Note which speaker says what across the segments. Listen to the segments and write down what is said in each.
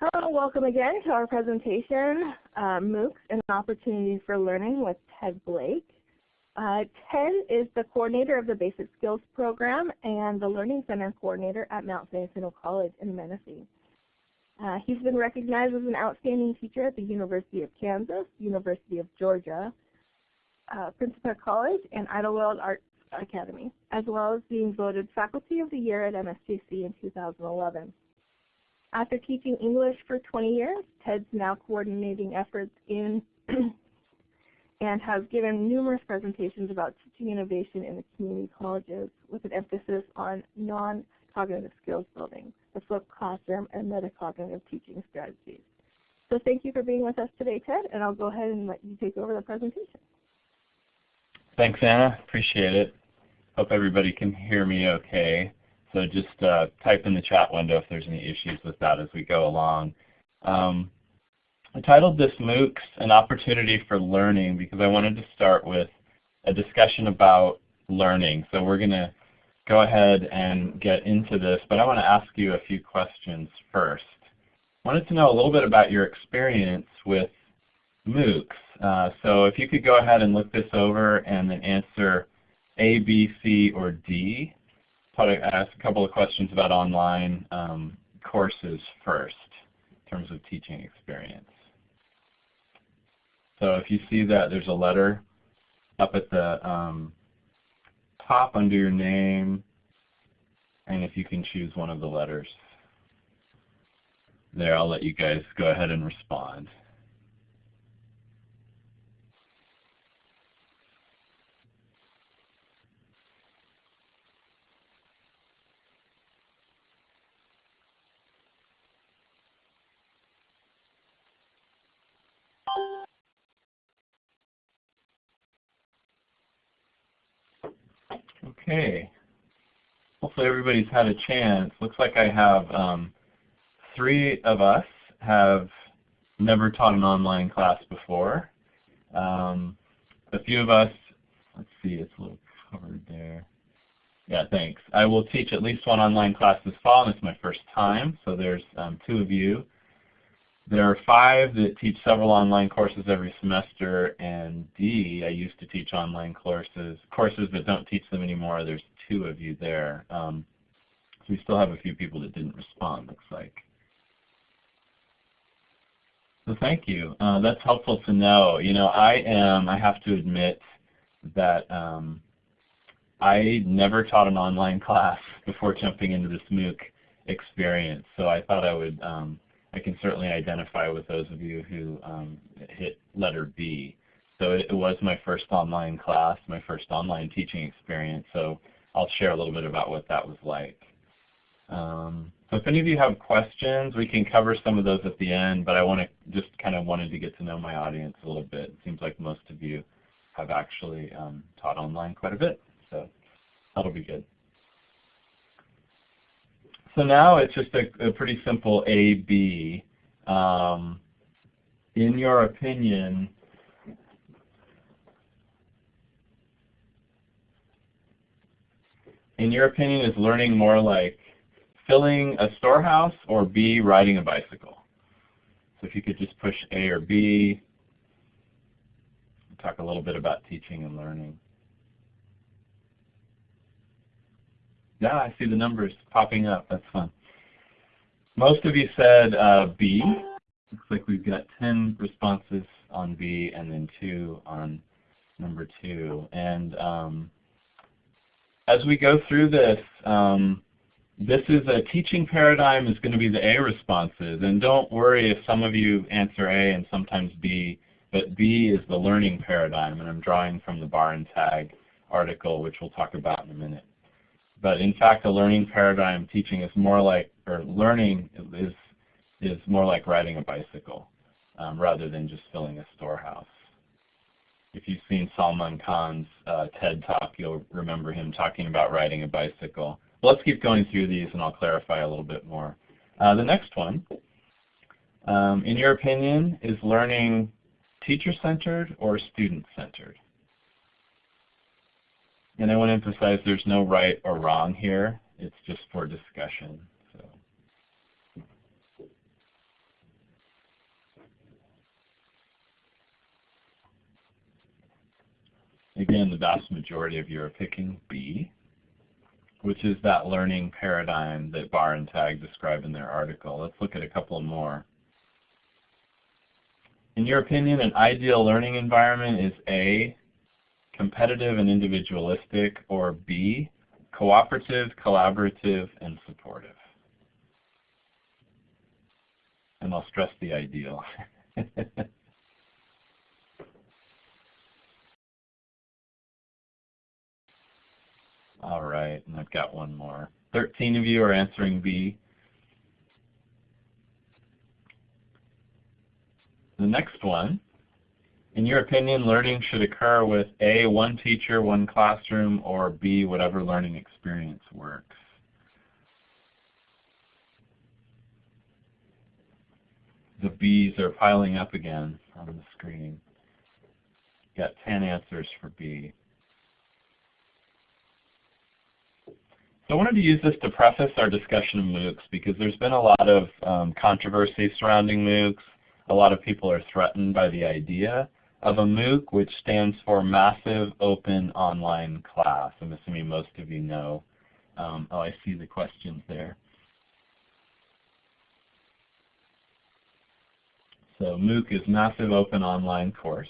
Speaker 1: Hello, welcome again to our presentation, uh, MOOCs an opportunity for Learning with Ted Blake. Uh, Ted is the coordinator of the Basic Skills Program and the Learning Center coordinator at Mount San Jacinto College in Menifee. Uh, he's been recognized as an outstanding teacher at the University of Kansas, University of Georgia, uh, Principia College, and Idyllwild Arts Academy, as well as being voted Faculty of the Year at MSJC in 2011. After teaching English for 20 years, Ted's now coordinating efforts in and has given numerous presentations about teaching innovation in the community colleges with an emphasis on non-cognitive skills building, the flipped classroom, and metacognitive teaching strategies. So thank you for being with us today, Ted, and I'll go ahead and let you take over the presentation.
Speaker 2: Thanks, Anna. Appreciate it. Hope everybody can hear me okay. So just uh, type in the chat window if there's any issues with that as we go along. Um, I titled this MOOCs an opportunity for learning because I wanted to start with a discussion about learning. So we're going to go ahead and get into this, but I want to ask you a few questions first. I wanted to know a little bit about your experience with MOOCs. Uh, so if you could go ahead and look this over and then answer A, B, C, or D thought I'd ask a couple of questions about online um, courses first in terms of teaching experience. So if you see that there's a letter up at the um, top under your name, and if you can choose one of the letters. There, I'll let you guys go ahead and respond. Okay. Hopefully everybody's had a chance. Looks like I have um, three of us have never taught an online class before. Um, a few of us, let's see, it's a little covered there. Yeah, thanks. I will teach at least one online class this fall, and it's my first time, so there's um, two of you. There are five that teach several online courses every semester, and D, I used to teach online courses, courses but don't teach them anymore. There's two of you there. Um, so we still have a few people that didn't respond, looks like. So thank you. Uh, that's helpful to know. You know, I am, I have to admit that um, I never taught an online class before jumping into this MOOC experience, so I thought I would um, I can certainly identify with those of you who um, hit letter B. So it, was my first online class, my first online teaching experience, so I'll share a little bit about what that was like. Um, so if any of you have questions, we can cover some of those at the end, but I want to just kind of wanted to get to know my audience a little bit. It seems like most of you have actually um, taught online quite a bit, so that'll be good. So now it's just a, a pretty simple A-B. Um, in your opinion, in your opinion, is learning more like filling a storehouse or B, riding a bicycle? So if you could just push A or B, talk a little bit about teaching and learning. Yeah, I see the numbers popping up. That's fun. Most of you said uh, B. Looks like we've got 10 responses on B and then 2 on number 2. And um, as we go through this, um, this is a teaching paradigm is going to be the A responses. And don't worry if some of you answer A and sometimes B, but B is the learning paradigm. And I'm drawing from the Barr and Tagg article, which we'll talk about in a minute. But in fact, a learning paradigm teaching is more like, or learning is, is more like riding a bicycle um, rather than just filling a storehouse. If you've seen Salman Khan's uh, TED Talk, you'll remember him talking about riding a bicycle. Well, let's keep going through these and I'll clarify a little bit more. Uh, the next one, um, in your opinion, is learning teacher-centered or student-centered? And I want to emphasize there's no right or wrong here. It's just for discussion. So. Again, the vast majority of you are picking B, which is that learning paradigm that Barr and Tagg describe in their article. Let's look at a couple more. In your opinion, an ideal learning environment is A, competitive and individualistic, or B, cooperative, collaborative, and supportive. And I'll stress the ideal. All right, and I've got one more. 13 of you are answering B. The next one, in your opinion, learning should occur with A, one teacher, one classroom, or B, whatever learning experience works. The B's are piling up again on the screen. Got 10 answers for B. So I wanted to use this to preface our discussion of MOOCs because there's been a lot of um, controversy surrounding MOOCs. A lot of people are threatened by the idea of a MOOC, which stands for Massive Open Online Class. I'm assuming most of you know. Um, oh, I see the questions there. So MOOC is Massive Open Online Course.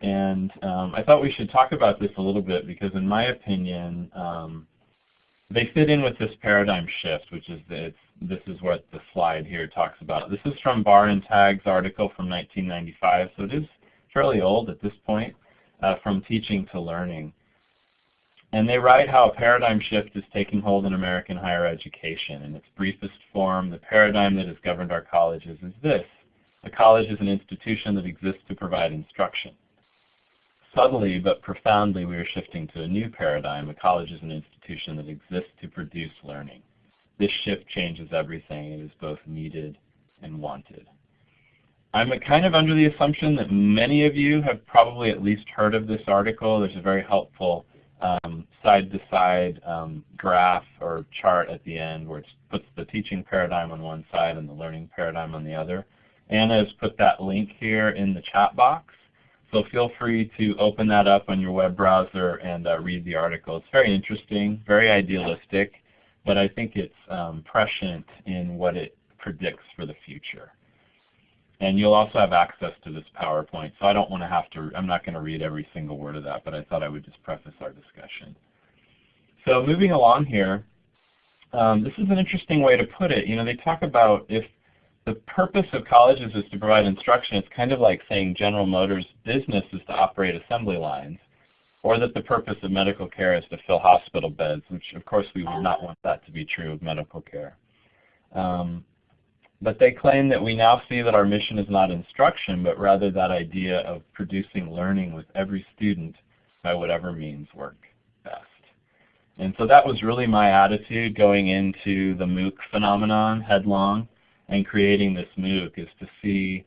Speaker 2: And um, I thought we should talk about this a little bit because in my opinion, um, they fit in with this paradigm shift, which is that this is what the slide here talks about. This is from Barr and Tagg's article from 1995, so it is fairly old at this point, uh, from teaching to learning. And they write how a paradigm shift is taking hold in American higher education. In its briefest form, the paradigm that has governed our colleges is this. A college is an institution that exists to provide instruction. Subtly but profoundly, we are shifting to a new paradigm. A college is an institution that exists to produce learning. This shift changes everything. It is both needed and wanted. I'm kind of under the assumption that many of you have probably at least heard of this article. There's a very helpful side-to-side um, -side, um, graph or chart at the end where it puts the teaching paradigm on one side and the learning paradigm on the other. Anna has put that link here in the chat box. So feel free to open that up on your web browser and uh, read the article. It's very interesting, very idealistic, but I think it's um, prescient in what it predicts for the future. And you'll also have access to this PowerPoint, so I don't want to have to, I'm not going to read every single word of that, but I thought I would just preface our discussion. So moving along here, um, this is an interesting way to put it. You know, they talk about if the purpose of colleges is to provide instruction. It's kind of like saying General Motors' business is to operate assembly lines, or that the purpose of medical care is to fill hospital beds, which of course we would not want that to be true of medical care. Um, but they claim that we now see that our mission is not instruction, but rather that idea of producing learning with every student by whatever means work best. And so that was really my attitude going into the MOOC phenomenon headlong and creating this MOOC is to see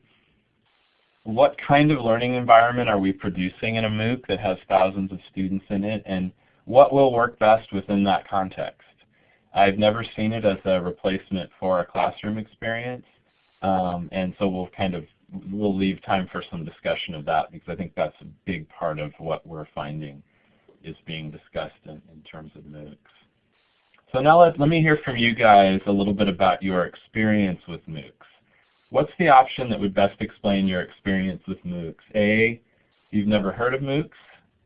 Speaker 2: what kind of learning environment are we producing in a MOOC that has thousands of students in it and what will work best within that context. I've never seen it as a replacement for a classroom experience um, and so we'll kind of we'll leave time for some discussion of that because I think that's a big part of what we're finding is being discussed in, in terms of MOOCs. So now let, let me hear from you guys a little bit about your experience with MOOCs. What's the option that would best explain your experience with MOOCs? A, you've never heard of MOOCs.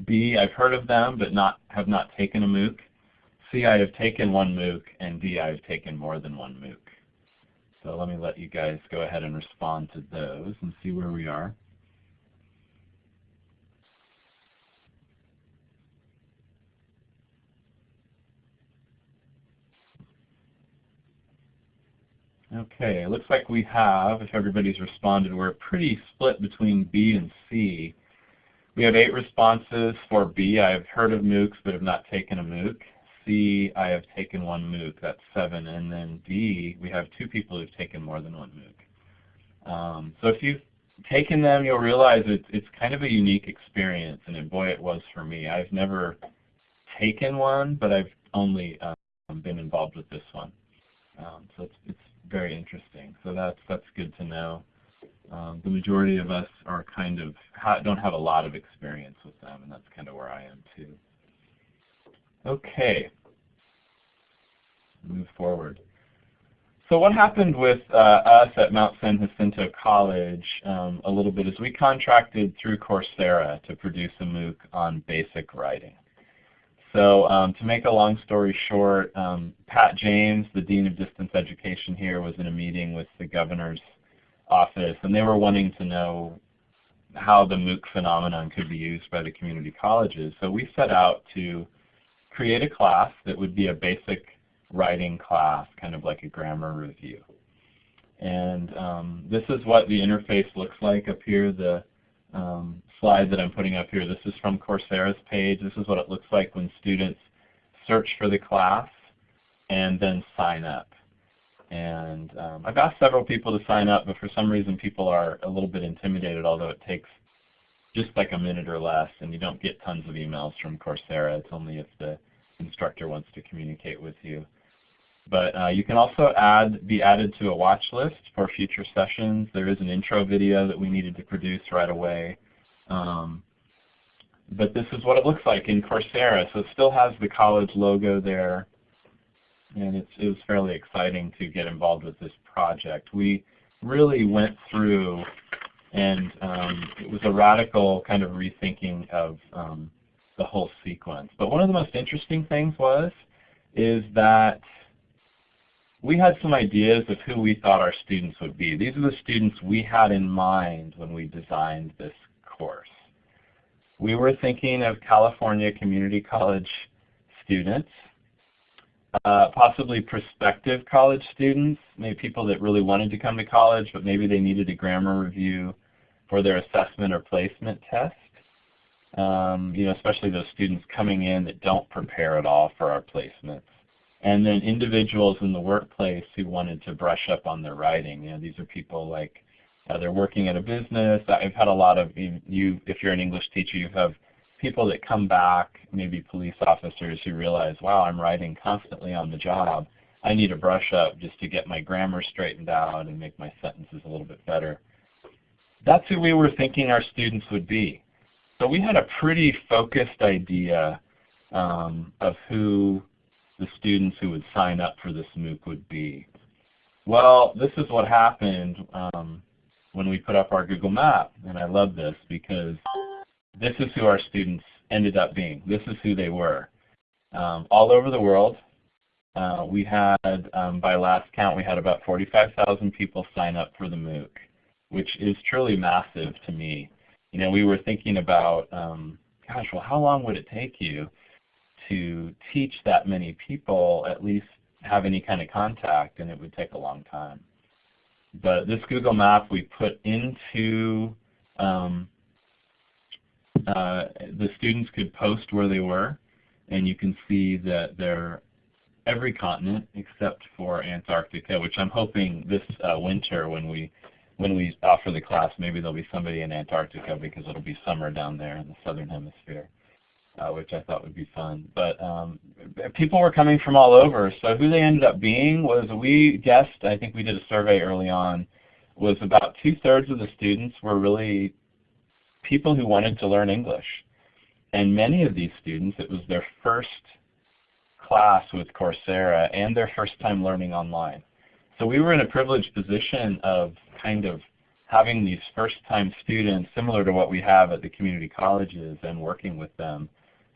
Speaker 2: B, I've heard of them but not have not taken a MOOC. C, I have taken one MOOC. And D, I have taken more than one MOOC. So let me let you guys go ahead and respond to those and see where we are. Okay, it looks like we have, if everybody's responded, we're pretty split between B and C. We have eight responses for B. I have heard of MOOCs but have not taken a MOOC. C, I have taken one MOOC, that's seven. And then D, we have two people who've taken more than one MOOC. Um, so if you've taken them, you'll realize it's, it's kind of a unique experience, and boy, it was for me. I've never taken one, but I've only um, been involved with this one. Um, so it's, it's very interesting. So that's that's good to know. um, the majority of us are kind of ha don't have a lot of experience with them, and that's kind of where I am too. Okay, move forward. So what happened with uh, us at Mount San Jacinto College um, a little bit is we contracted through Coursera to produce a MOOC on basic writing. So um, to make a long story short, um, Pat James, the Dean of Distance Education here, was in a meeting with the governor's office, and they were wanting to know how the MOOC phenomenon could be used by the community colleges. So we set out to create a class that would be a basic writing class, kind of like a grammar review. And um, this is what the interface looks like up here. The um, slide that I'm putting up here, this is from Coursera's page. This is what it looks like when students search for the class and then sign up. And um, I've asked several people to sign up, but for some reason people are a little bit intimidated, although it takes just like a minute or less, and you don't get tons of emails from Coursera. It's only if the instructor wants to communicate with you. But uh, you can also add, be added to a watch list for future sessions. There is an intro video that we needed to produce right away. Um, but this is what it looks like in Coursera. So it still has the college logo there. And it's, it was fairly exciting to get involved with this project. We really went through and um, it was a radical kind of rethinking of um, the whole sequence. But one of the most interesting things was is that we had some ideas of who we thought our students would be. These are the students we had in mind when we designed this course. We were thinking of California Community College students, uh, possibly prospective college students, maybe people that really wanted to come to college, but maybe they needed a grammar review for their assessment or placement test. Um, you know, especially those students coming in that don't prepare at all for our placements and then individuals in the workplace who wanted to brush up on their writing. You know, these are people like uh, they're working at a business. I've had a lot of you. If you're an English teacher, you have people that come back, maybe police officers who realize, wow, I'm writing constantly on the job. I need a brush up just to get my grammar straightened out and make my sentences a little bit better. That's who we were thinking our students would be. So we had a pretty focused idea um, of who the students who would sign up for this MOOC would be. Well, this is what happened um, when we put up our Google map, and I love this because this is who our students ended up being. This is who they were. Um, all over the world, uh, we had, um, by last count, we had about 45,000 people sign up for the MOOC, which is truly massive to me. You know, we were thinking about, um, gosh, well, how long would it take you to teach that many people at least have any kind of contact, and it would take a long time. But this Google map we put into um, uh, the students could post where they were, and you can see that they're every continent except for Antarctica, which I'm hoping this uh, winter when we when we offer the class, maybe there'll be somebody in Antarctica because it'll be summer down there in the southern hemisphere uh, which I thought would be fun. But um, people were coming from all over. So who they ended up being was we guessed, I think we did a survey early on, was about two-thirds of the students were really people who wanted to learn English. And many of these students, it was their first class with Coursera and their first time learning online. So we were in a privileged position of kind of having these first-time students, similar to what we have at the community colleges, and working with them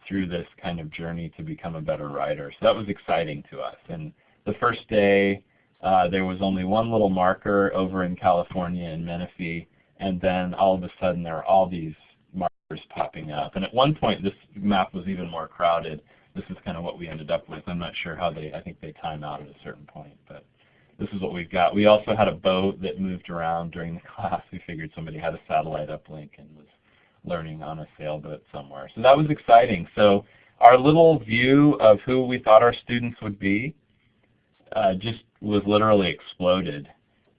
Speaker 2: through this kind of journey to become a better writer. So that was exciting to us. And the first day, uh, there was only one little marker over in California in Menifee, and then all of a sudden there are all these markers popping up. And at one point this map was even more crowded. This is kind of what we ended up with. I'm not sure how they, I think they time out at a certain point, but this is what we've got. We also had a boat that moved around during the class. We figured somebody had a satellite uplink and was learning on a sailboat somewhere. So that was exciting. So our little view of who we thought our students would be uh, just was literally exploded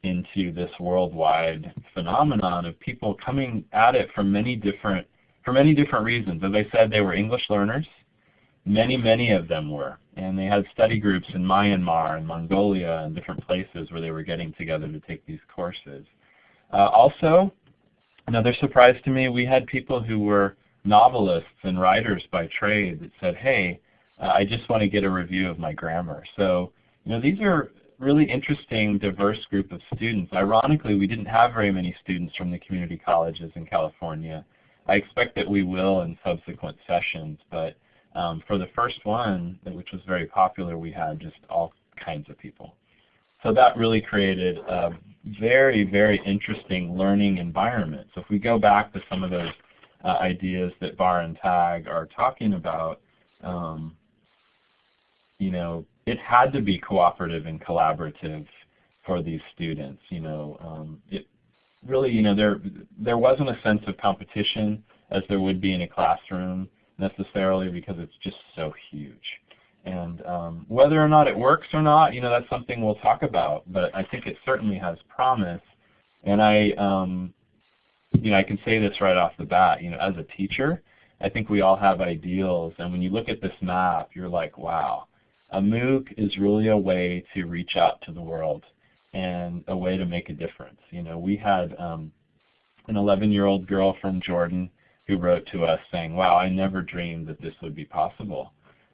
Speaker 2: into this worldwide phenomenon of people coming at it from many different for many different reasons. As I said, they were English learners. Many, many of them were. And they had study groups in Myanmar and Mongolia and different places where they were getting together to take these courses. Uh, also, another surprise to me, we had people who were novelists and writers by trade that said, hey, uh, I just want to get a review of my grammar. So, you know, these are really interesting, diverse group of students. Ironically, we didn't have very many students from the community colleges in California. I expect that we will in subsequent sessions, but um, for the first one, which was very popular, we had just all kinds of people. So that really created a very, very interesting learning environment. So if we go back to some of those uh, ideas that Barr and Tagg are talking about, um, you know, it had to be cooperative and collaborative for these students. You know, um, it really, you know, there there wasn't a sense of competition as there would be in a classroom necessarily because it's just so huge. And um, whether or not it works or not, you know, that's something we'll talk about. But I think it certainly has promise. And I, um, you know, I can say this right off the bat. You know, as a teacher, I think we all have ideals. And when you look at this map, you're like, wow, a MOOC is really a way to reach out to the world and a way to make a difference. You know, we had um, an 11-year-old girl from Jordan who wrote to us saying, wow, I never dreamed that this would be possible.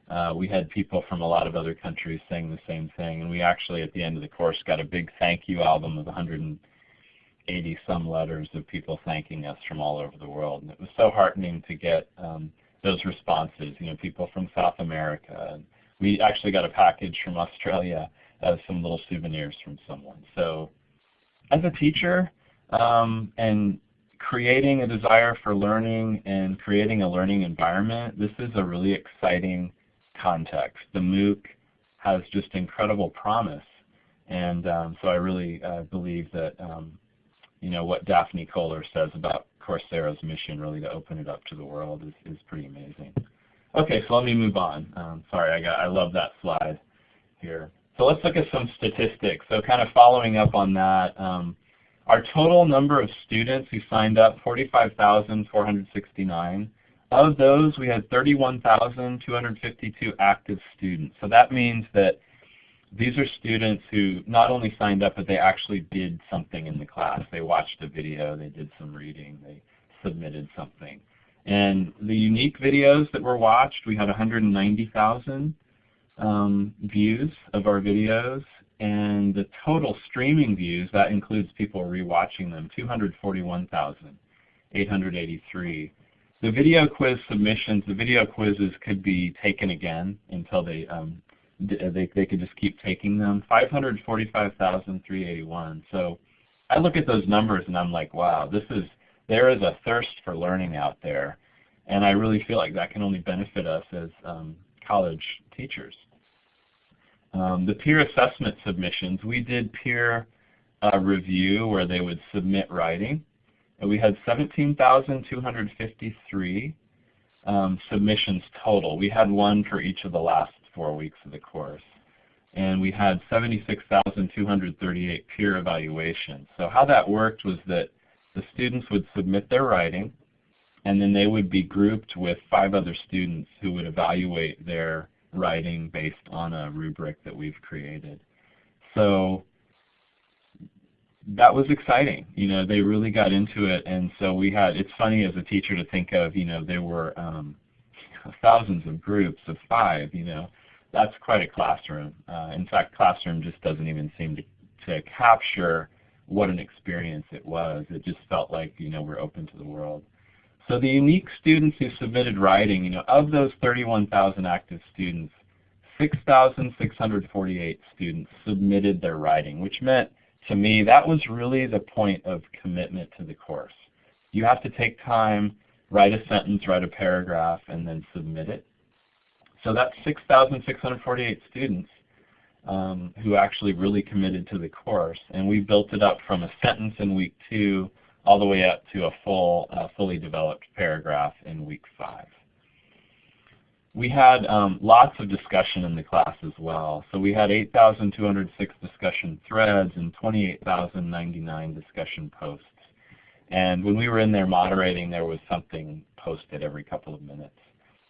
Speaker 2: Uh, we had people from a lot of other countries saying the same thing, and we actually at the end of the course got a big thank you album of 180 some letters of people thanking us from all over the world. And it was so heartening to get um, those responses, you know, people from South America. And we actually got a package from Australia of some little souvenirs from someone. So as a teacher, um, and creating a desire for learning and creating a learning environment, this is a really exciting context. The MOOC has just incredible promise. And um, so I really uh, believe that um, you know what Daphne Koller says about Coursera's mission really to open it up to the world is, is pretty amazing. Okay, so let me move on. Um, sorry, I, got, I love that slide here. So let's look at some statistics. So kind of following up on that, um, our total number of students who signed up, 45,469. Of those, we had 31,252 active students. So that means that these are students who not only signed up, but they actually did something in the class. They watched a video, they did some reading, they submitted something. And the unique videos that were watched, we had 190,000 um, views of our videos and the total streaming views, that includes people rewatching them, 241,883. The video quiz submissions, the video quizzes could be taken again until they um, they, they could just keep taking them. 545,381. So I look at those numbers and I'm like, wow, this is there is a thirst for learning out there, and I really feel like that can only benefit us as um, college teachers. Um, the peer assessment submissions, we did peer uh, review where they would submit writing. And we had 17,253 um, submissions total. We had one for each of the last four weeks of the course. And we had 76,238 peer evaluations. So how that worked was that the students would submit their writing, and then they would be grouped with five other students who would evaluate their writing based on a rubric that we've created. So that was exciting. You know, they really got into it, and so we had. It's funny as a teacher to think of. You know, there were um, thousands of groups of five. You know, that's quite a classroom. Uh, in fact, classroom just doesn't even seem to to capture what an experience it was. It just felt like you know we're open to the world. So the unique students who submitted writing, you know, of those 31,000 active students, 6,648 students submitted their writing, which meant to me that was really the point of commitment to the course. You have to take time, write a sentence, write a paragraph, and then submit it. So that's 6,648 students um, who actually really committed to the course. And we built it up from a sentence in week two all the way up to a full, uh, fully developed paragraph in week five. We had um, lots of discussion in the class as well. So we had 8,206 discussion threads and 28,099 discussion posts. And when we were in there moderating, there was something posted every couple of minutes,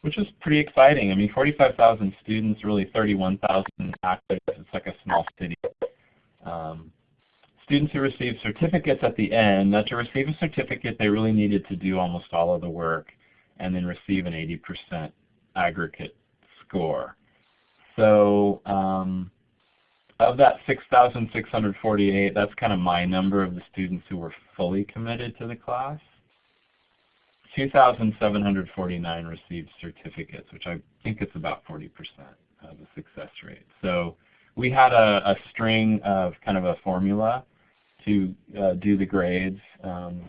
Speaker 2: which was pretty exciting. I mean, 45,000 students, really 31,000 active. It's like a small city. Um, students who received certificates at the end. Now to receive a certificate, they really needed to do almost all of the work and then receive an 80% aggregate score. So um, of that 6,648, that's kind of my number of the students who were fully committed to the class. 2,749 received certificates, which I think it's about 40% of the success rate. So we had a, a string of kind of a formula to uh, do the grades. Um,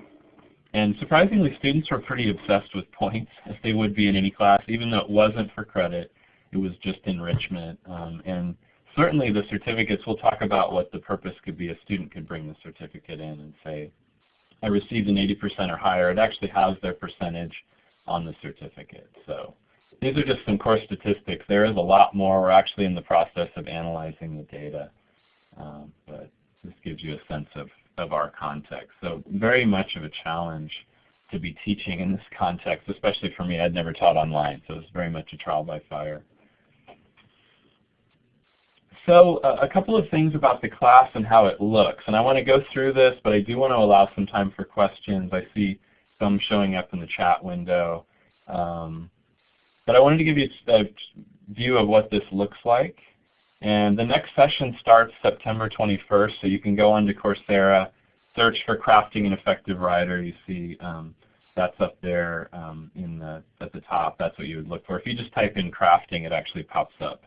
Speaker 2: and surprisingly, students were pretty obsessed with points, as they would be in any class, even though it wasn't for credit. It was just enrichment. Um, and certainly the certificates, we'll talk about what the purpose could be. A student could bring the certificate in and say, I received an 80% or higher. It actually has their percentage on the certificate. So these are just some core statistics. There is a lot more. We're actually in the process of analyzing the data. Um, but this gives you a sense of, of our context. So very much of a challenge to be teaching in this context, especially for me. I'd never taught online, so it's very much a trial by fire. So uh, a couple of things about the class and how it looks. And I want to go through this, but I do want to allow some time for questions. I see some showing up in the chat window. Um, but I wanted to give you a view of what this looks like. And the next session starts September 21st, so you can go onto Coursera, search for Crafting an Effective Writer. You see um, that's up there um, in the, at the top. That's what you would look for. If you just type in crafting, it actually pops up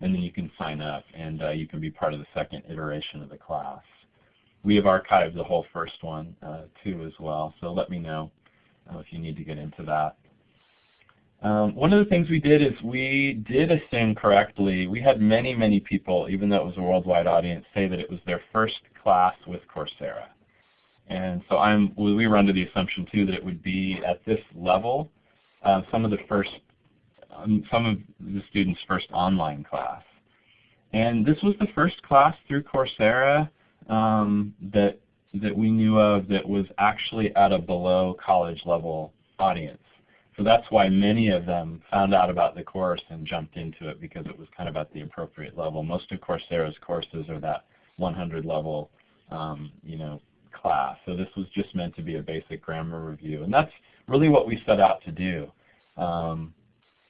Speaker 2: and then you can sign up and uh, you can be part of the second iteration of the class. We have archived the whole first one uh, too as well, so let me know uh, if you need to get into that. Um, one of the things we did is we did assume correctly. We had many, many people, even though it was a worldwide audience, say that it was their first class with Coursera. And so I'm, we were under the assumption too that it would be at this level, uh, some of the first um, some of the students' first online class. And this was the first class through Coursera um, that, that we knew of that was actually at a below college level audience. So that's why many of them found out about the course and jumped into it because it was kind of at the appropriate level. Most of Coursera's courses are that 100 level um, you know, class. So this was just meant to be a basic grammar review. And that's really what we set out to do. Um,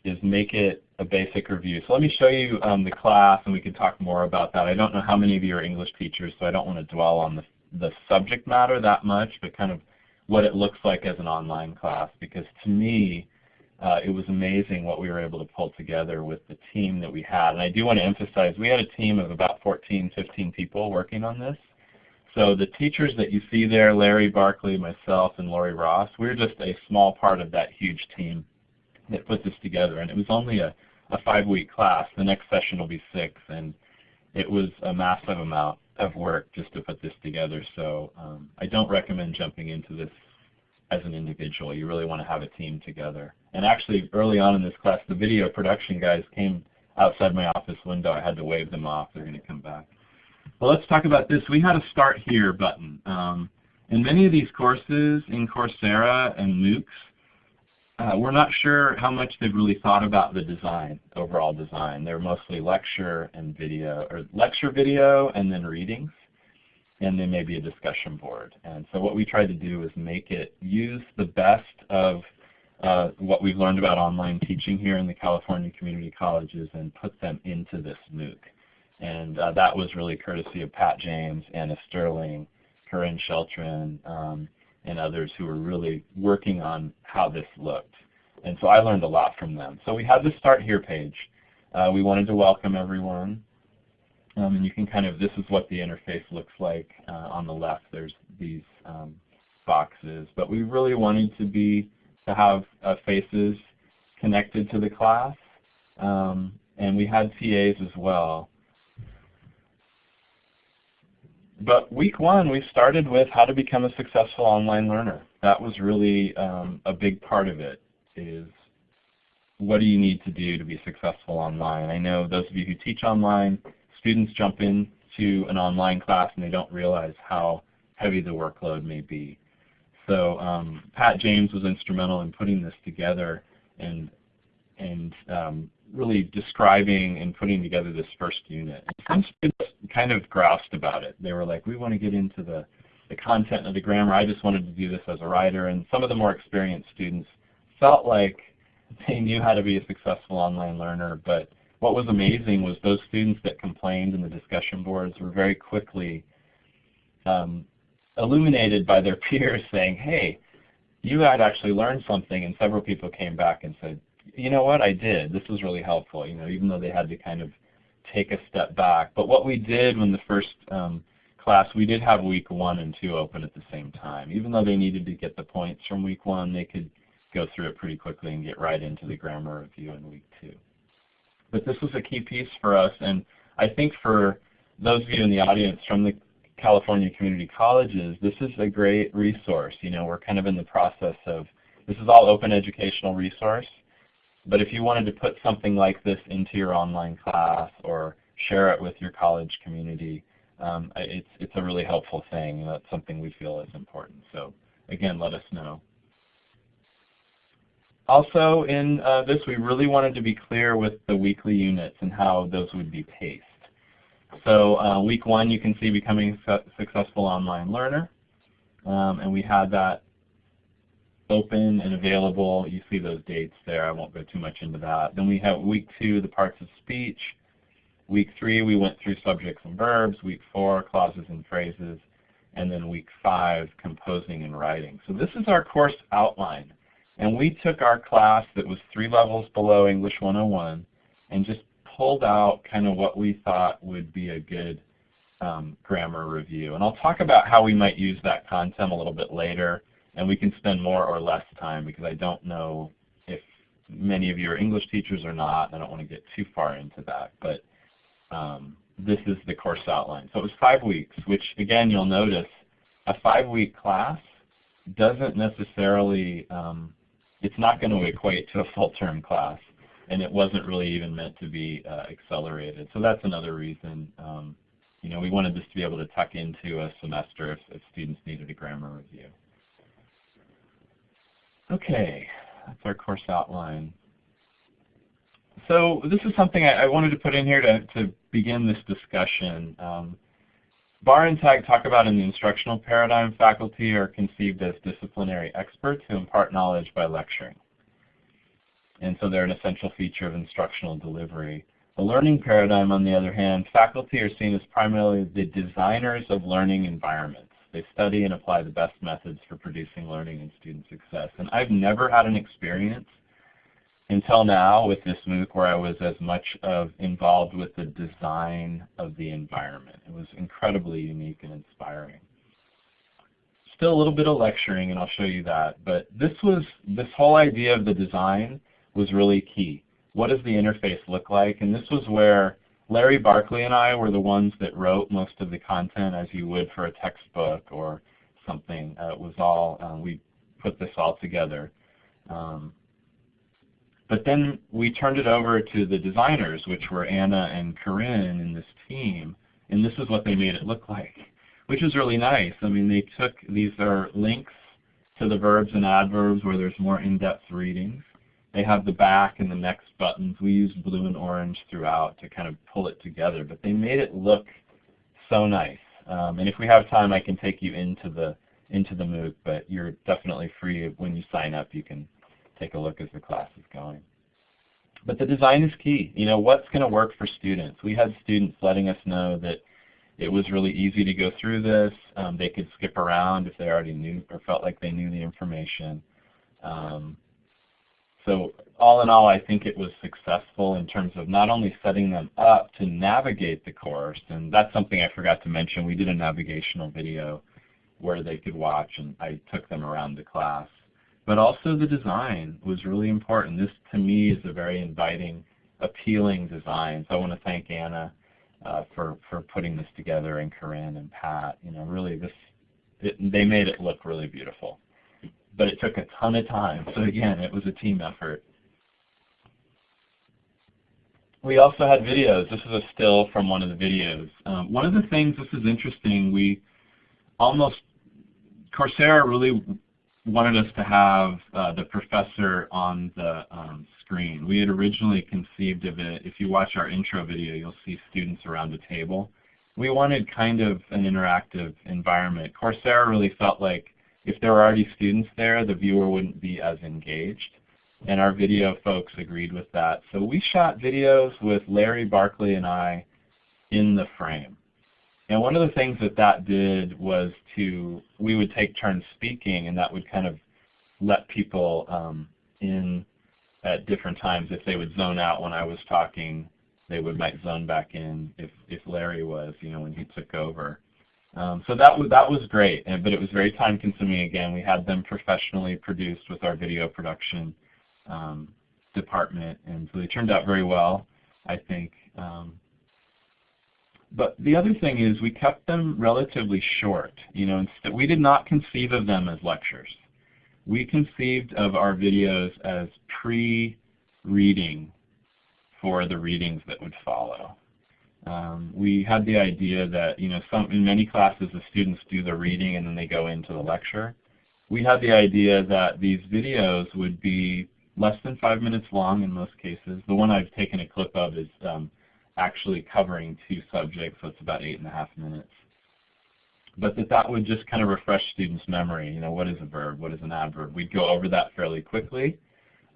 Speaker 2: is make it a basic review. So let me show you um, the class and we can talk more about that. I don't know how many of you are English teachers, so I don't want to dwell on the, the subject matter that much, but kind of what it looks like as an online class because to me, uh, it was amazing what we were able to pull together with the team that we had. And I do want to emphasize, we had a team of about 14, 15 people working on this. So the teachers that you see there, Larry Barkley, myself, and Lori Ross, we're just a small part of that huge team that put this together. And it was only a, a five-week class. The next session will be six. And it was a massive amount of work just to put this together. So um, I don't recommend jumping into this as an individual. You really want to have a team together. And actually, early on in this class, the video production guys came outside my office window. I had to wave them off. They're going to come back. Well, let's talk about this. We had a Start Here button. Um, in many of these courses in Coursera and MOOCs, uh, we're not sure how much they've really thought about the design, overall design. They're mostly lecture and video, or lecture video and then readings, and then maybe a discussion board. And so what we tried to do is make it use the best of uh, what we've learned about online teaching here in the California community colleges and put them into this MOOC. And uh, that was really courtesy of Pat James, Anna Sterling, Corinne Sheltrin, um, and others who were really working on how this looked. And so I learned a lot from them. So we had the Start Here page. Uh, we wanted to welcome everyone. Um, and you can kind of, this is what the interface looks like. Uh, on the left there's these um, boxes. But we really wanted to be, to have uh, faces connected to the class. Um, and we had TAs as well. But week one, we started with how to become a successful online learner. That was really um, a big part of it, is what do you need to do to be successful online? I know those of you who teach online, students jump into an online class and they don't realize how heavy the workload may be. So um, Pat James was instrumental in putting this together and, and um, really describing and putting together this first unit. Some students kind of groused about it. They were like, we want to get into the, the content of the grammar. I just wanted to do this as a writer. And some of the more experienced students felt like they knew how to be a successful online learner. But what was amazing was those students that complained in the discussion boards were very quickly um, illuminated by their peers saying, hey, you had actually learned something. And several people came back and said, you know what, I did. This was really helpful, you know, even though they had to kind of take a step back. But what we did when the first um, class, we did have week one and two open at the same time. Even though they needed to get the points from week one, they could go through it pretty quickly and get right into the grammar review in week two. But this was a key piece for us, and I think for those of you in the audience from the California community colleges, this is a great resource. You know, we're kind of in the process of, this is all open educational resource, but if you wanted to put something like this into your online class or share it with your college community, um, it's, it's a really helpful thing. That's something we feel is important. So again, let us know. Also in uh, this, we really wanted to be clear with the weekly units and how those would be paced. So uh, week one, you can see becoming a successful online learner. Um, and we had that open and available. You see those dates there. I won't go too much into that. Then we have week two, the parts of speech. Week three, we went through subjects and verbs. Week four, clauses and phrases. And then week five, composing and writing. So this is our course outline. And we took our class that was three levels below English 101 and just pulled out kind of what we thought would be a good um, grammar review. And I'll talk about how we might use that content a little bit later and we can spend more or less time because I don't know if many of you are English teachers or not. I don't want to get too far into that, but um, this is the course outline. So it was five weeks, which again you'll notice a five-week class doesn't necessarily, um, it's not going to equate to a full-term class, and it wasn't really even meant to be uh, accelerated. So that's another reason. Um, you know, we wanted this to be able to tuck into a semester if, if students needed a grammar review. Okay, that's our course outline. So this is something I, I wanted to put in here to, to begin this discussion. Um, Barr and Tagg talk about in the instructional paradigm, faculty are conceived as disciplinary experts who impart knowledge by lecturing. And so they're an essential feature of instructional delivery. The learning paradigm, on the other hand, faculty are seen as primarily the designers of learning environments. They study and apply the best methods for producing learning and student success. And I've never had an experience until now with this MOOC where I was as much of involved with the design of the environment. It was incredibly unique and inspiring. Still a little bit of lecturing, and I'll show you that. But this was this whole idea of the design was really key. What does the interface look like? And this was where Larry Barkley and I were the ones that wrote most of the content as you would for a textbook or something. Uh, it was all, uh, we put this all together. Um, but then we turned it over to the designers, which were Anna and Corinne in this team, and this is what they made it look like, which was really nice. I mean, they took, these are links to the verbs and adverbs where there's more in-depth readings. They have the back and the next buttons. We used blue and orange throughout to kind of pull it together, but they made it look so nice. Um, and if we have time, I can take you into the into the MOOC, but you're definitely free when you sign up. You can take a look as the class is going. But the design is key. You know, what's going to work for students? We had students letting us know that it was really easy to go through this. Um, they could skip around if they already knew or felt like they knew the information. Um, so all in all, I think it was successful in terms of not only setting them up to navigate the course, and that's something I forgot to mention. We did a navigational video where they could watch, and I took them around the class. But also the design was really important. This, to me, is a very inviting, appealing design. So I want to thank Anna uh, for, for putting this together, and Corinne and Pat. You know, really, this it, they made it look really beautiful but it took a ton of time. So again, it was a team effort. We also had videos. This is a still from one of the videos. Um, one of the things, this is interesting, we almost, Coursera really wanted us to have uh, the professor on the um, screen. We had originally conceived of it, if you watch our intro video, you'll see students around a table. we wanted kind of an interactive environment. Coursera really felt like if there were already students there, the viewer wouldn't be as engaged. And our video folks agreed with that. So we shot videos with Larry Barkley and I in the frame. And one of the things that that did was to, we would take turns speaking and that would kind of let people um, in at different times. If they would zone out when I was talking, they would might zone back in if, if Larry was, you know, when he took over. Um, so that was, that was great, but it was very time consuming again. We had them professionally produced with our video production um, department, and so they turned out very well, I think. Um, but the other thing is we kept them relatively short. You know, we did not conceive of them as lectures. We conceived of our videos as pre-reading for the readings that would follow. Um, we had the idea that you know some in many classes the students do the reading and then they go into the lecture. We had the idea that these videos would be less than five minutes long in most cases. The one I've taken a clip of is um, actually covering two subjects, so it's about eight and a half minutes. But that that would just kind of refresh students' memory. You know, what is a verb? What is an adverb? We'd go over that fairly quickly.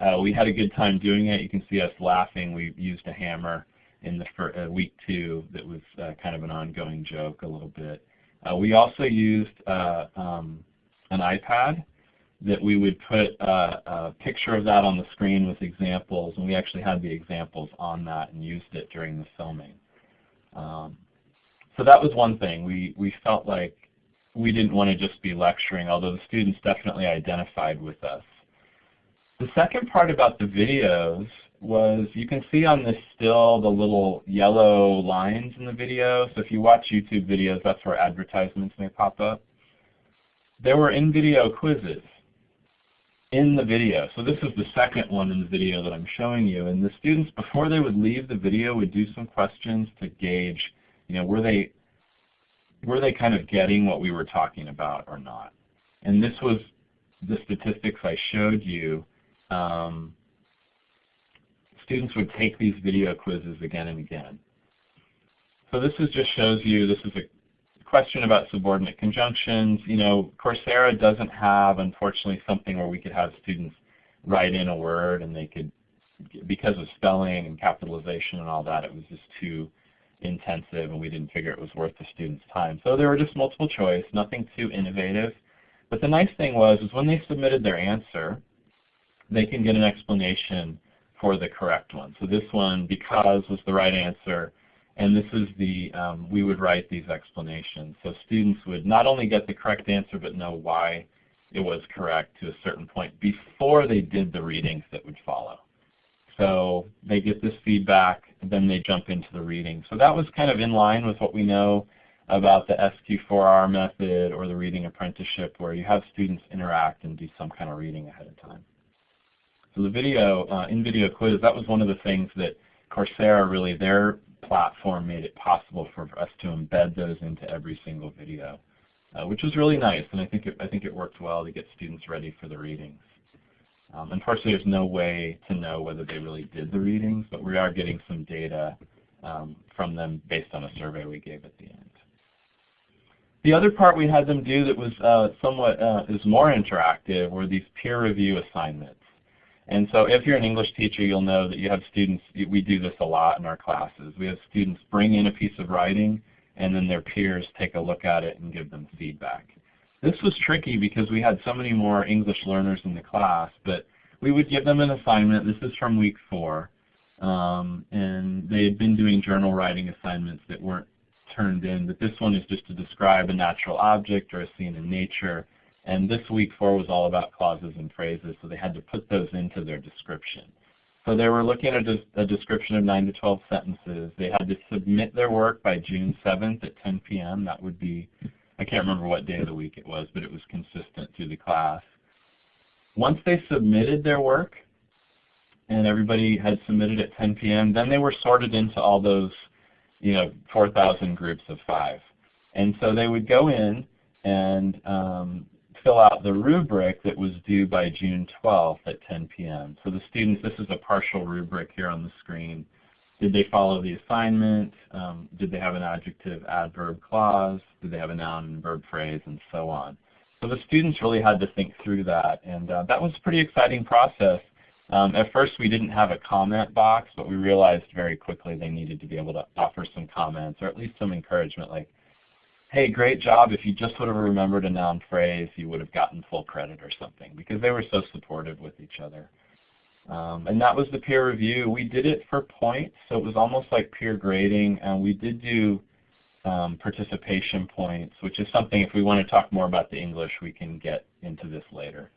Speaker 2: Uh, we had a good time doing it. You can see us laughing. We used a hammer in the uh, week two that was uh, kind of an ongoing joke a little bit. Uh, we also used uh, um, an iPad that we would put a, a, picture of that on the screen with examples, and we actually had the examples on that and used it during the filming. Um, so that was one thing. We, we felt like we didn't want to just be lecturing, although the students definitely identified with us. The second part about the videos was you can see on this still the little yellow lines in the video. So if you watch YouTube videos, that's where advertisements may pop up. There were in-video quizzes in the video. So this is the second one in the video that I'm showing you. And the students, before they would leave the video, would do some questions to gauge, you know, were they, were they kind of getting what we were talking about or not? And this was the statistics I showed you. Um, students would take these video quizzes again and again. So this is just shows you, this is a question about subordinate conjunctions. You know, Coursera doesn't have, unfortunately, something where we could have students write in a word and they could, because of spelling and capitalization and all that, it was just too intensive and we didn't figure it was worth the student's time. So there were just multiple choice, nothing too innovative. But the nice thing was is when they submitted their answer, they can get an explanation for the correct one. So this one, because, was the right answer. And this is the, um, we would write these explanations. So students would not only get the correct answer, but know why it was correct to a certain point before they did the readings that would follow. So they get this feedback, and then they jump into the reading. So that was kind of in line with what we know about the SQ4R method or the reading apprenticeship where you have students interact and do some kind of reading ahead of time. So the video, uh, in-video quiz, that was one of the things that Coursera really, their platform made it possible for us to embed those into every single video, uh, which was really nice, and I think it, I think it worked well to get students ready for the readings. Um, unfortunately, there's no way to know whether they really did the readings, but we are getting some data um, from them based on a survey we gave at the end. The other part we had them do that was uh, somewhat uh, is more interactive were these peer review assignments. And so if you're an English teacher, you'll know that you have students, we do this a lot in our classes. We have students bring in a piece of writing and then their peers take a look at it and give them feedback. This was tricky because we had so many more English learners in the class, but we would give them an assignment. This is from week four. Um, and they had been doing journal writing assignments that weren't turned in, but this one is just to describe a natural object or a scene in nature and this week four was all about clauses and phrases, so they had to put those into their description. So they were looking at a, a description of 9 to 12 sentences. They had to submit their work by June 7th at 10 p.m. That would be, I can't remember what day of the week it was, but it was consistent through the class. Once they submitted their work, and everybody had submitted at 10 p.m., then they were sorted into all those, you know, 4,000 groups of five. And so they would go in and um, fill out the rubric that was due by June 12th at 10 p.m. So the students, this is a partial rubric here on the screen. Did they follow the assignment? Um, did they have an adjective adverb clause? Did they have a noun and verb phrase and so on? So the students really had to think through that and uh, that was a pretty exciting process. Um, at first we didn't have a comment box but we realized very quickly they needed to be able to offer some comments or at least some encouragement like, hey great job, if you just would have remembered a noun phrase you would have gotten full credit or something because they were so supportive with each other. Um, and that was the peer review. We did it for points, so it was almost like peer grading, and we did do um, participation points, which is something if we want to talk more about the English, we can get into this later.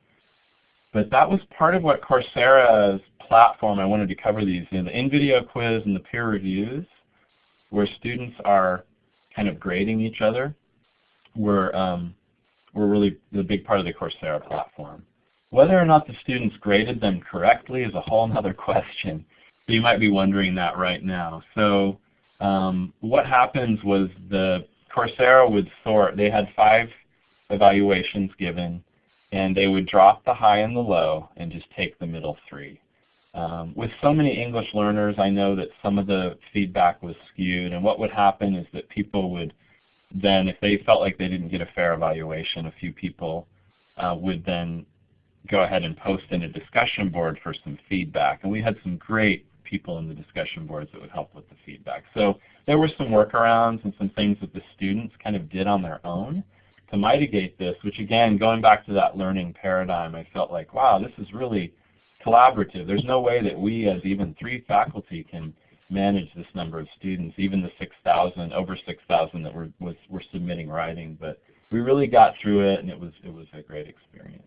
Speaker 2: But that was part of what Coursera's platform, I wanted to cover these, know, the in-video quiz and the peer reviews, where students are kind of grading each other, were, um, were really the big part of the Coursera platform. Whether or not the students graded them correctly is a whole other question. So you might be wondering that right now. So um, what happens was the Coursera would sort, they had five evaluations given, and they would drop the high and the low and just take the middle three. Um, with so many English learners, I know that some of the feedback was skewed, and what would happen is that people would then, if they felt like they didn't get a fair evaluation, a few people uh, would then go ahead and post in a discussion board for some feedback. And we had some great people in the discussion boards that would help with the feedback. So there were some workarounds and some things that the students kind of did on their own to mitigate this, which again, going back to that learning paradigm, I felt like, wow, this is really collaborative. There's no way that we as even three faculty can manage this number of students, even the 6,000, over 6,000 that were, was, were submitting writing. But we really got through it and it was, it was a great experience.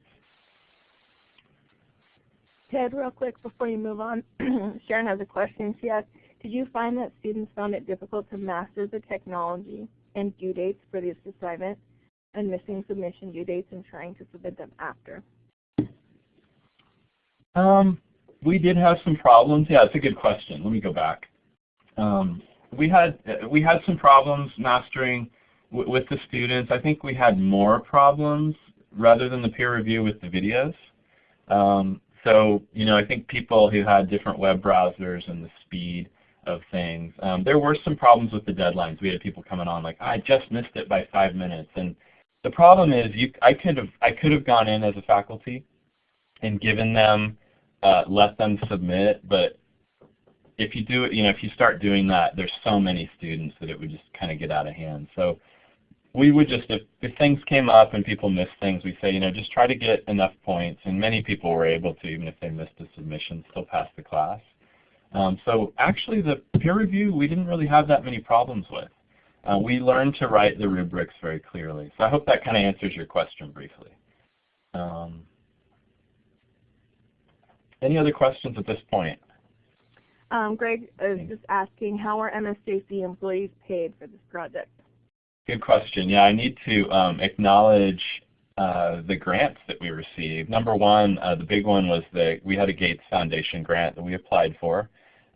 Speaker 1: Ted, real quick before you move on, Sharon has a question. She asked, did you find that students found it difficult to master the technology and due dates for this assignment and missing submission due dates and trying to submit them after?
Speaker 2: Um, we did have some problems. Yeah, it's a good question. Let me go back. Um, we had we had some problems mastering with the students. I think we had more problems rather than the peer review with the videos. Um, so, you know, I think people who had different web browsers and the speed of things, um, there were some problems with the deadlines. We had people coming on like, I just missed it by five minutes. And the problem is, you, I could have I could have gone in as a faculty and given them, uh, let them submit, but if you do it, you know, if you start doing that, there's so many students that it would just kind of get out of hand. So we would just, if, if things came up and people missed things, we say, you know, just try to get enough points. And many people were able to, even if they missed a submission, still pass the class. Um, so actually the peer review we didn't really have that many problems with. Uh, we learned to write the rubrics very clearly. So I hope that kind of answers your question briefly. Um, any other questions at this point?
Speaker 1: Um, Greg is just asking, how are MSJC employees paid for this project?
Speaker 2: Good question. Yeah, I need to um, acknowledge uh, the grants that we received. Number one, uh, the big one was that we had a Gates Foundation grant that we applied for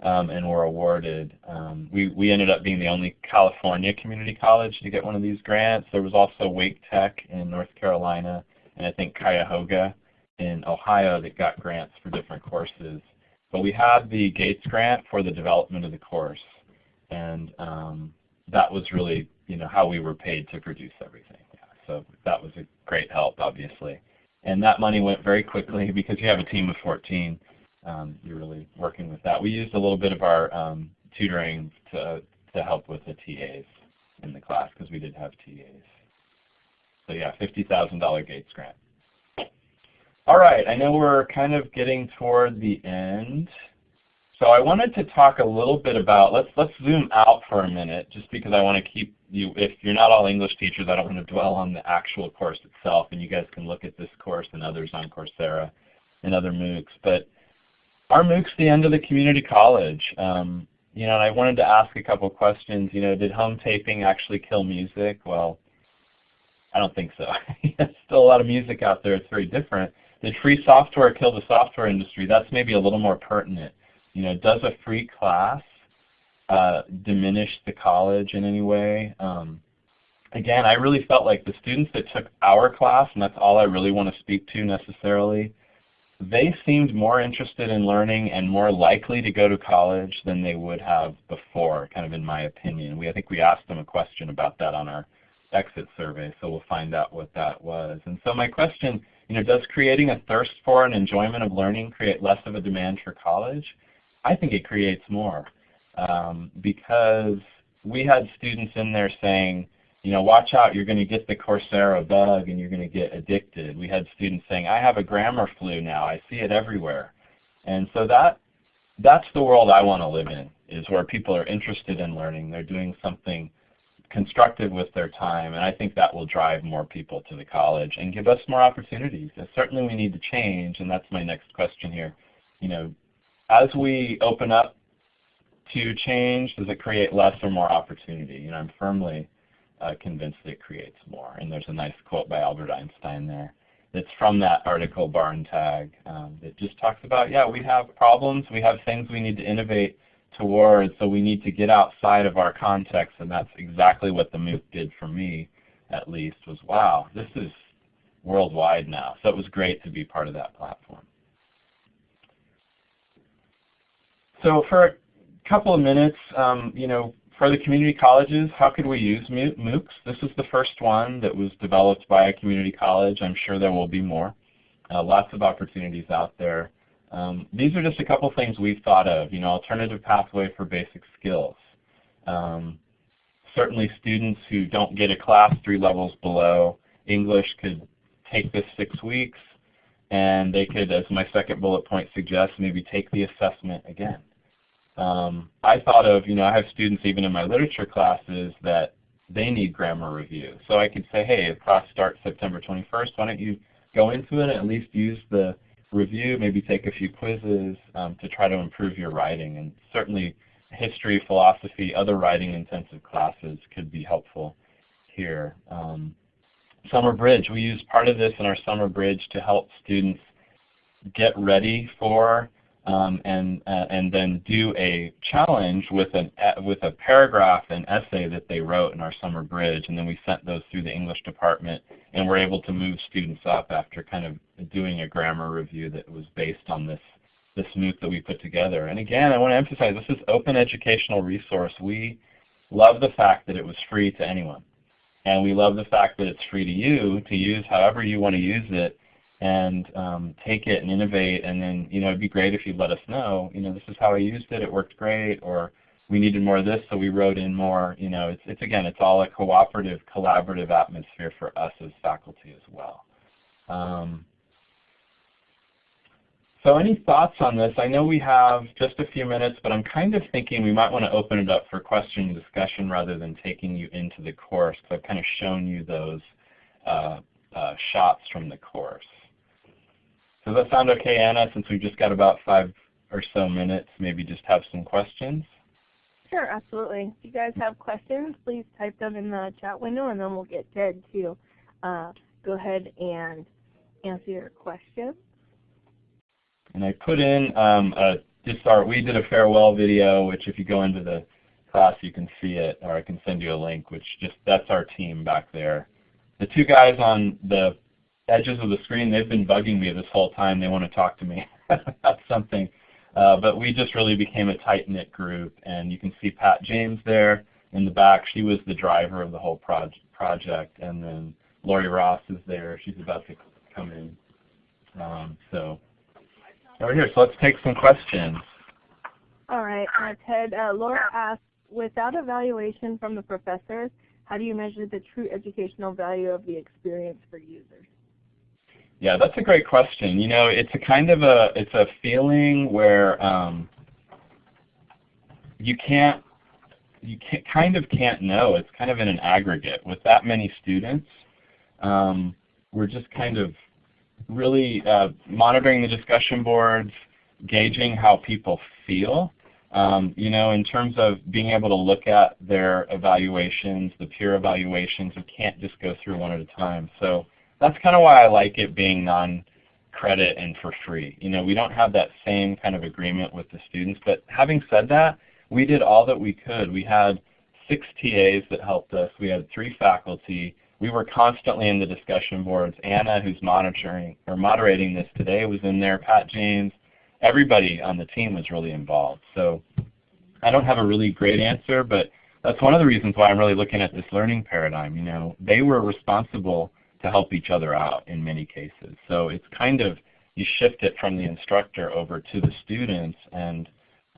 Speaker 2: um, and were awarded. Um, we, we ended up being the only California community college to get one of these grants. There was also Wake Tech in North Carolina and I think Cuyahoga in Ohio that got grants for different courses. But we had the Gates grant for the development of the course. And um, that was really you know, how we were paid to produce everything. Yeah, so that was a great help, obviously. And that money went very quickly because you have a team of 14. Um, you're really working with that. We used a little bit of our um, tutoring to, to help with the TAs in the class because we did have TAs. So yeah, $50,000 Gates grant. All right, I know we're kind of getting toward the end. So I wanted to talk a little bit about, let's, let's zoom out for a minute just because I want to keep you, if you're not all English teachers, I don't want to dwell on the actual course itself and you guys can look at this course and others on Coursera and other MOOCs. But our MOOC's the end of the community college. Um, you know, and I wanted to ask a couple questions. You know, did home taping actually kill music? Well, I don't think so. There's still a lot of music out there. It's very different. Did free software kill the software industry? That's maybe a little more pertinent. You know, does a free class uh, diminish the college in any way? Um, again, I really felt like the students that took our class, and that's all I really want to speak to necessarily, they seemed more interested in learning and more likely to go to college than they would have before, kind of in my opinion. We, I think we asked them a question about that on our exit survey, so we'll find out what that was. And so my question, you know, does creating a thirst for and enjoyment of learning create less of a demand for college? I think it creates more um, because we had students in there saying, you know, watch out, you're going to get the Coursera bug and you're going to get addicted. We had students saying, I have a grammar flu now, I see it everywhere. And so that that's the world I want to live in, is where people are interested in learning. They're doing something constructive with their time, and I think that will drive more people to the college and give us more opportunities. And certainly we need to change, and that's my next question here. You know, as we open up to change, does it create less or more opportunity? You know, I'm firmly uh, convinced it creates more. And there's a nice quote by Albert Einstein there that's from that article, Barr and Tagg, um, that just talks about, yeah, we have problems, we have things we need to innovate towards, so we need to get outside of our context, and that's exactly what the MOOC did for me, at least, was, wow, this is worldwide now. So it was great to be part of that platform. So for a couple of minutes, um, you know, for the community colleges, how could we use MOOCs? This is the first one that was developed by a community college. I'm sure there will be more. Uh, lots of opportunities out there. Um, these are just a couple things we've thought of, you know, alternative pathway for basic skills. Um, certainly students who don't get a class three levels below English could take this six weeks and they could, as my second bullet point suggests, maybe take the assessment again. Um, I thought of, you know, I have students even in my literature classes that they need grammar review. So I could say, hey, the class starts September 21st. Why don't you go into it and at least use the review, maybe take a few quizzes um, to try to improve your writing. And certainly history, philosophy, other writing intensive classes could be helpful here. Um, summer Bridge, we use part of this in our Summer Bridge to help students get ready for um, and uh, and then do a challenge with an with a paragraph and essay that they wrote in our summer bridge, and then we sent those through the English department, and we're able to move students up after kind of doing a grammar review that was based on this this MOOC that we put together. And again, I want to emphasize this is open educational resource. We love the fact that it was free to anyone, and we love the fact that it's free to you to use however you want to use it and um, take it and innovate. And then, you know, it'd be great if you'd let us know, you know, this is how I used it, it worked great, or we needed more of this, so we wrote in more. You know, it's, it's again, it's all a cooperative, collaborative atmosphere for us as faculty as well. Um, so any thoughts on this? I know we have just a few minutes, but I'm kind of thinking we might want to open it up for question and discussion rather than taking you into the course. Because I've kind of shown you those uh, uh, shots from the course. Does that sound okay, Anna, since we've just got about five or so minutes, maybe just have some questions?
Speaker 1: Sure, absolutely. If you guys have questions, please type them in the chat window and then we'll get Ted to uh, go ahead and answer your questions.
Speaker 2: And I put in um, a, just our, we did a farewell video, which if you go into the class you can see it, or I can send you a link, which just, that's our team back there. The two guys on the edges of the screen, they've been bugging me this whole time. They want to talk to me about something. Uh, but we just really became a tight-knit group. And you can see Pat James there in the back. She was the driver of the whole proj project. And then Lori Ross is there. She's about to come in. Um, so over here. So let's take some questions.
Speaker 1: All right, uh, Ted. Uh, Laura asked, without evaluation from the professors, how do you measure the true educational value of the experience for users?
Speaker 2: Yeah, that's a great question. You know, it's a kind of a it's a feeling where um, you can't you can't, kind of can't know. It's kind of in an aggregate with that many students. Um, we're just kind of really uh, monitoring the discussion boards, gauging how people feel. Um, you know, in terms of being able to look at their evaluations, the peer evaluations, we can't just go through one at a time. So that's kind of why I like it being non-credit and for free. You know, we don't have that same kind of agreement with the students, but having said that, we did all that we could. We had six TAs that helped us. We had three faculty. we were constantly in the discussion boards. Anna, who's monitoring or moderating this today, was in there. Pat James, everybody on the team was really involved. So I don't have a really great answer, but that's one of the reasons why I'm really looking at this learning paradigm. You know, they were responsible to help each other out in many cases. So it's kind of you shift it from the instructor over to the students and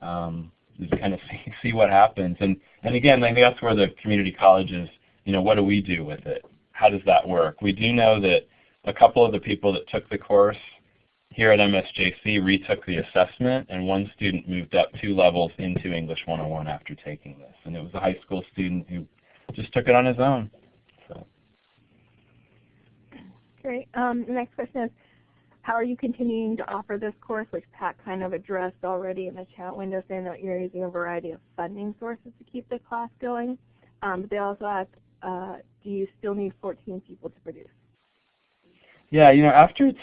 Speaker 2: um, just kind of see, see what happens. And and again, I think that's where the community colleges, you know, what do we do with it? How does that work? We do know that a couple of the people that took the course here at MSJC retook the assessment, and one student moved up two levels into English 101 after taking this. And it was a high school student who just took it on his own. So.
Speaker 1: Great. Um, the next question is, how are you continuing to offer this course, which Pat kind of addressed already in the chat window, saying that you're using a variety of funding sources to keep the class going. Um, but they also ask, uh, do you still need 14 people to produce?
Speaker 2: Yeah, you know, after it's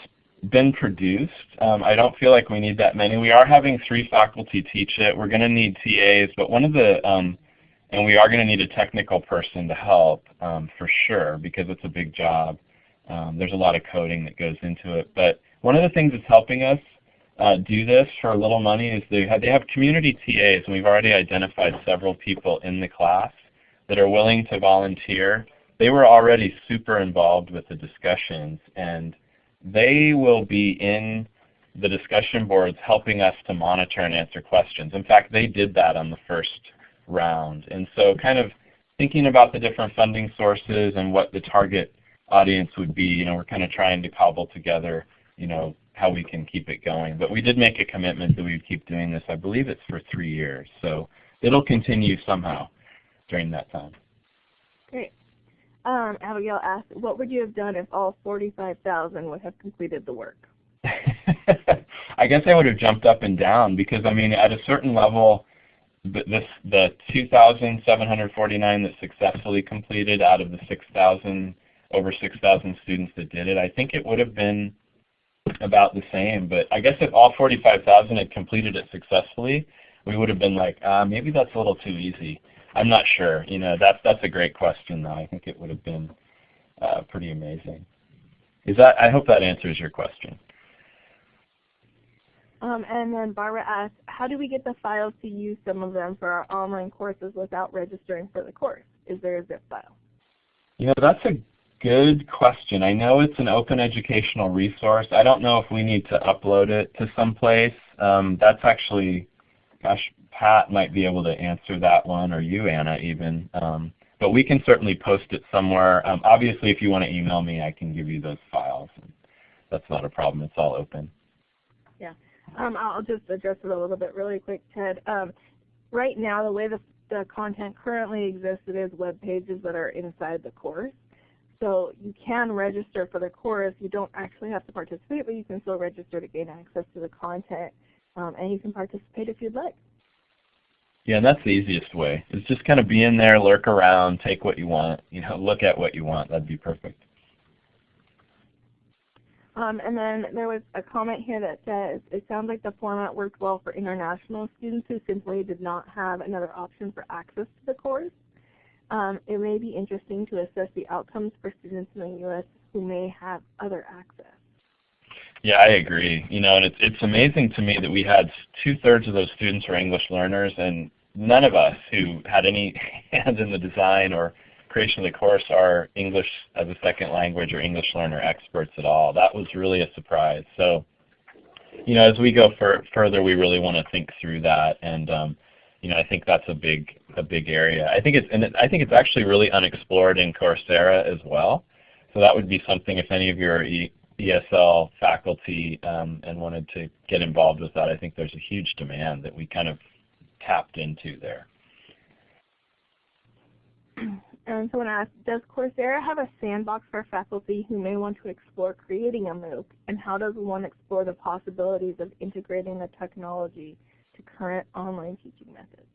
Speaker 2: been produced, um, I don't feel like we need that many. We are having three faculty teach it. We're going to need TAs, but one of the, um, and we are going to need a technical person to help um, for sure because it's a big job. Um, there's a lot of coding that goes into it. But one of the things that's helping us uh, do this for a little money is they have, they have community TAs, and we've already identified several people in the class that are willing to volunteer. They were already super involved with the discussions, and they will be in the discussion boards helping us to monitor and answer questions. In fact, they did that on the first round. And so kind of thinking about the different funding sources and what the target audience would be, you know, we're kind of trying to cobble together, you know, how we can keep it going. But we did make a commitment that we would keep doing this. I believe it's for three years. So it'll continue somehow during that time.
Speaker 1: Great. Um, Abigail asked, what would you have done if all 45,000 would have completed the work?
Speaker 2: I guess I would have jumped up and down because I mean at a certain level this the 2,749 that successfully completed out of the 6,000 over 6,000 students that did it, I think it would have been about the same. But I guess if all 45,000 had completed it successfully, we would have been like, uh, maybe that's a little too easy. I'm not sure. You know, that's that's a great question though. I think it would have been uh, pretty amazing. Is that? I hope that answers your question.
Speaker 1: Um, and then Barbara asked, how do we get the files to use some of them for our online courses without registering for the course? Is there a zip file?
Speaker 2: You know, that's a good question. I know it's an open educational resource. I don't know if we need to upload it to some place. Um, that's actually, gosh, Pat might be able to answer that one, or you, Anna, even. Um, but we can certainly post it somewhere. Um, obviously, if you want to email me, I can give you those files. That's not a problem. It's all open.
Speaker 1: Yeah. Um, I'll just address it a little bit really quick, Ted. Um, right now, the way the, the content currently exists, it is web pages that are inside the course. So you can register for the course. You don't actually have to participate, but you can still register to gain access to the content. Um, and you can participate if you'd like.
Speaker 2: Yeah, and that's the easiest way. It's just kind of be in there, lurk around, take what you want, you know, look at what you want. That'd be perfect.
Speaker 1: Um, and then there was a comment here that says, it sounds like the format worked well for international students who simply did not have another option for access to the course. Um, it may be interesting to assess the outcomes for students in the U.S. who may have other access.
Speaker 2: Yeah, I agree. You know, and it's it's amazing to me that we had two thirds of those students were English learners, and none of us who had any hand in the design or creation of the course are English as a second language or English learner experts at all. That was really a surprise. So, you know, as we go further, we really want to think through that, and um, you know, I think that's a big a big area. I think it's and it, I think it's actually really unexplored in Coursera as well. So that would be something if any of your ESL faculty um, and wanted to get involved with that, I think there's a huge demand that we kind of tapped into there.
Speaker 1: And someone asked, does Coursera have a sandbox for faculty who may want to explore creating a MOOC? And how does one explore the possibilities of integrating the technology to current online teaching methods?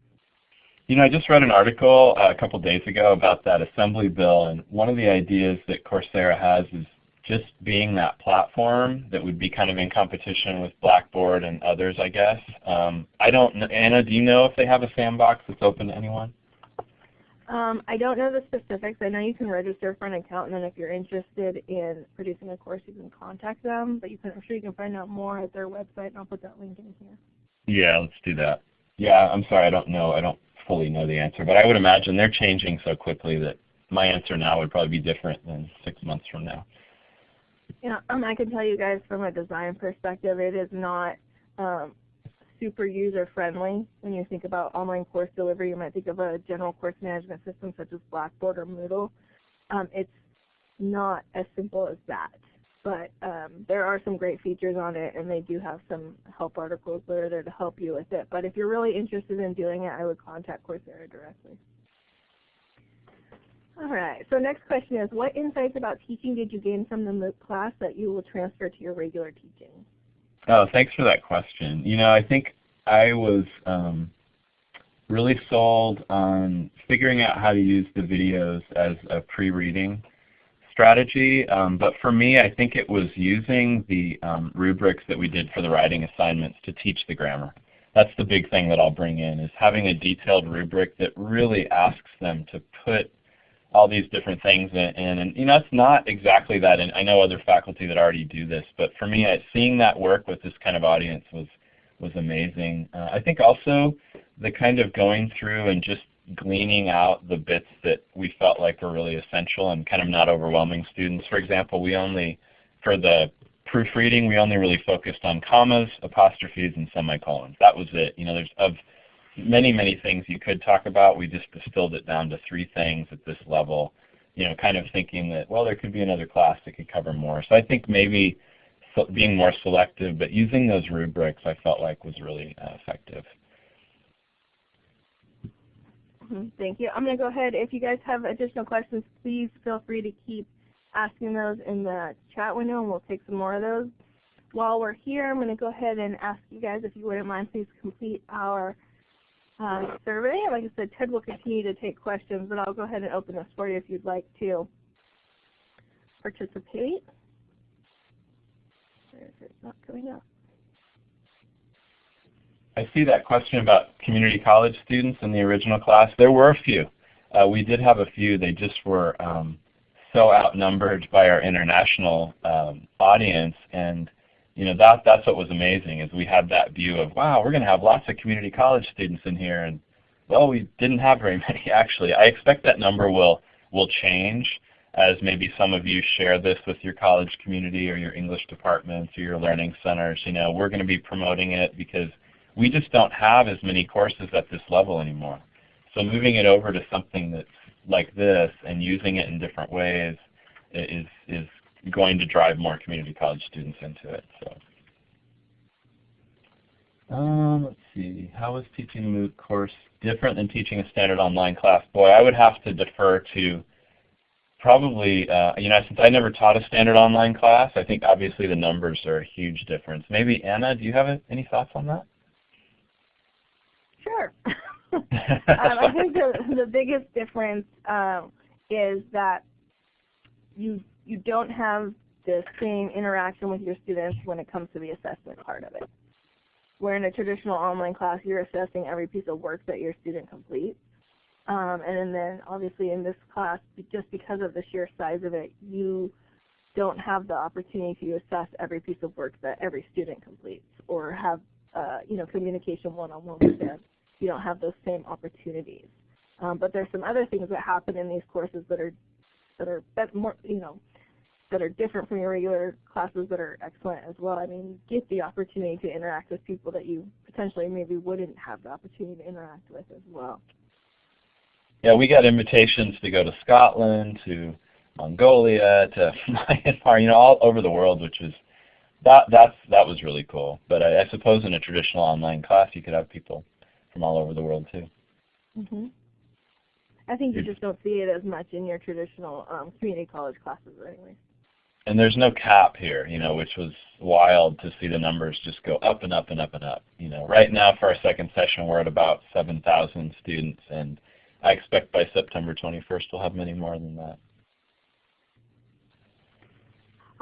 Speaker 2: You know, I just read an article uh, a couple days ago about that assembly bill, and one of the ideas that Coursera has is just being that platform that would be kind of in competition with Blackboard and others, I guess. Um, I don't know, Anna, do you know if they have a sandbox that's open to anyone?
Speaker 1: Um, I don't know the specifics. I know you can register for an account, and then if you're interested in producing a course, you can contact them. But you can, I'm sure you can find out more at their website, and I'll put that link in here.
Speaker 2: Yeah, let's do that. Yeah, I'm sorry, I don't know. I don't fully know the answer, but I would imagine they're changing so quickly that my answer now would probably be different than six months from now.
Speaker 1: Yeah, um, I can tell you guys from a design perspective, it is not um, super user friendly. When you think about online course delivery, you might think of a general course management system such as Blackboard or Moodle. Um, it's not as simple as that. But um, there are some great features on it, and they do have some help articles that are there to help you with it. But if you're really interested in doing it, I would contact Coursera directly. All right, so next question is, what insights about teaching did you gain from the MOOC class that you will transfer to your regular teaching?
Speaker 2: Oh, thanks for that question. You know, I think I was um, really sold on figuring out how to use the videos as a pre-reading strategy. Um, but for me, I think it was using the um, rubrics that we did for the writing assignments to teach the grammar. That's the big thing that I'll bring in is having a detailed rubric that really asks them to put all these different things in. And, and you know, it's not exactly that. And I know other faculty that already do this, but for me, I, seeing that work with this kind of audience was was amazing. Uh, I think also the kind of going through and just gleaning out the bits that we felt like were really essential and kind of not overwhelming students. For example, we only, for the proofreading, we only really focused on commas, apostrophes, and semicolons. That was it. You know, there's of many, many things you could talk about. We just distilled it down to three things at this level, you know, kind of thinking that, well, there could be another class that could cover more. So I think maybe being more selective, but using those rubrics I felt like was really uh, effective.
Speaker 1: Mm-hmm. Thank you. I'm going to go ahead. If you guys have additional questions, please feel free to keep asking those in the chat window, and we'll take some more of those. While we're here, I'm going to go ahead and ask you guys, if you wouldn't mind, please complete our uh, survey. Like I said, Ted will continue to take questions, but I'll go ahead and open this for you if you'd like to participate. It's not coming up.
Speaker 2: I see that question about community college students in the original class. There were a few. Uh, we did have a few. They just were um, so outnumbered by our international um, audience. And you know that that's what was amazing is we had that view of wow we're going to have lots of community college students in here and well we didn't have very many actually. I expect that number will will change as maybe some of you share this with your college community or your English departments or your learning centers. You know we're going to be promoting it because we just don't have as many courses at this level anymore. So moving it over to something that's like this and using it in different ways is, is going to drive more community college students into it. So. Um, let's see. How is teaching a MOOC course different than teaching a standard online class? Boy, I would have to defer to probably, uh, you know, since I never taught a standard online class, I think obviously the numbers are a huge difference. Maybe Anna, do you have any thoughts on that?
Speaker 1: Sure. um, I think the, the biggest difference um, is that you you don't have the same interaction with your students when it comes to the assessment part of it. Where in a traditional online class, you're assessing every piece of work that your student completes. Um, and then obviously in this class, just because of the sheer size of it, you don't have the opportunity to assess every piece of work that every student completes or have uh, you know, communication one-on-one -on -one with them you don't have those same opportunities. Um, but there's some other things that happen in these courses that are that are more you know that are different from your regular classes that are excellent as well. I mean, you get the opportunity to interact with people that you potentially maybe wouldn't have the opportunity to interact with as well.
Speaker 2: Yeah, we got invitations to go to Scotland, to Mongolia, to Myanmar, you know, all over the world, which is that that's that was really cool. But I, I suppose in a traditional online class, you could have people from all over the world too.
Speaker 1: Mm -hmm. I think you just don't see it as much in your traditional um, community college classes anyway.
Speaker 2: And there's no cap here, you know, which was wild to see the numbers just go up and up and up and up. You know, right now for our second session we're at about 7,000 students, and I expect by September 21st we'll have many more than that.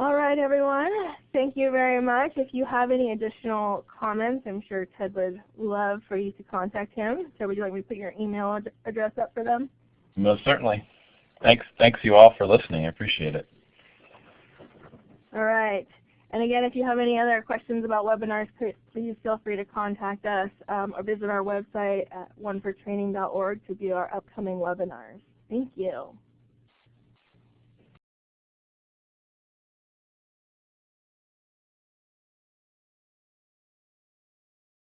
Speaker 1: All right, everyone. Thank you very much. If you have any additional comments, I'm sure Ted would love for you to contact him. So would you like me to put your email ad address up for them?
Speaker 2: Most certainly. Thanks, thanks you all for listening. I appreciate it.
Speaker 1: All right. And again, if you have any other questions about webinars, please feel free to contact us um, or visit our website at onefortraining.org to view our upcoming webinars. Thank you.